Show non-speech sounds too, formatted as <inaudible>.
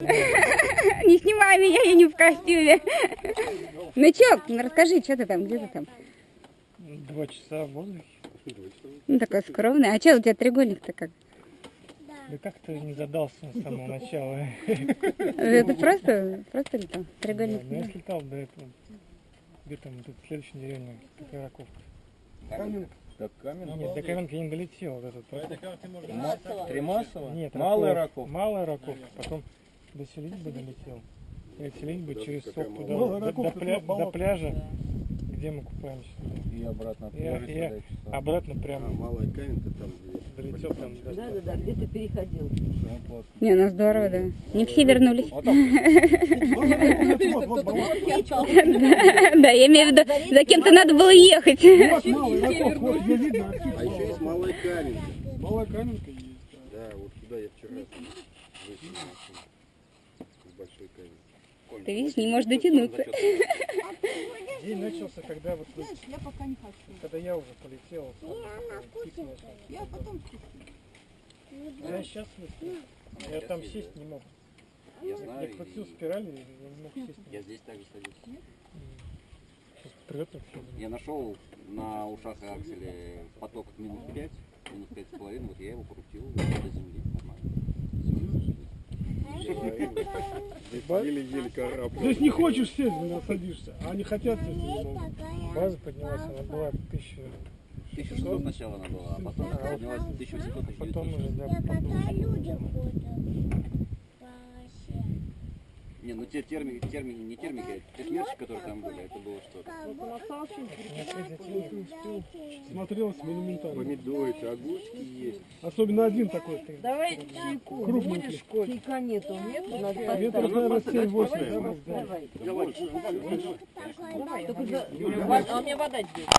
Не снимай меня, я не в костюме. Ну чё, ну расскажи, что ты там, где ты там? Два часа в воздухе. Ну такой скромный. А чё у тебя треугольник-то как? Да как-то не задался с самого начала. Это просто, просто летал? Да, Треугольник? но я слетал до этого. Где там тут следующая деревня, такая раковка. Так камень. Нет, до Каменки я не долетел. Вот этот. Тримасово? Нет, Малая Раков- раков. Малая раковка. Потом до Селитьбы долетел. И от Селитьбы через сок туда, до, до пля- до пляжа, где мы купаемся. И обратно от пляжа сюда часа. обратно прямо Малая каменка там, долетел там. Да, да, да, где ты переходил. Не, ну здорово, да. Не все вернулись. <laughs> Да, я имею в виду, за кем-то надо было ехать. Отсюда. А еще есть малая каменка. Малая каменка есть. да. Да, вот сюда я вчера Ты видишь, не можешь дотянуться. День начался, когда вот вы- Я пока не хочу. когда я уже полетел. пикнулся. Я потом Я сейчас Я там сесть не мог. Я Я знаю, крутил и спираль, я не мог сесть. я здесь также садился. Прет. Я нашел на ушах акселе поток минус 5, минус 5,5, вот я его крутил до земли. Еле-еле карабкал. То есть не хочешь сесть, садишься, а они хотят сесть. База поднялась, она была 1000, 1600 сначала она была, а потом поднялась 1800 потом 1900. уже, да, потом. Не, ну те термики, термики, не термики, а те смерчи, которые там были, это было что-то. Смотрелось монументально. Помидоры, огурчики есть. Особенно один такой. Давай чайку. Крупненький. Чайка нету, нет? Надо Метров, наверное, 7-8. Давай, давай. Давай. Только за- А мне вода здесь.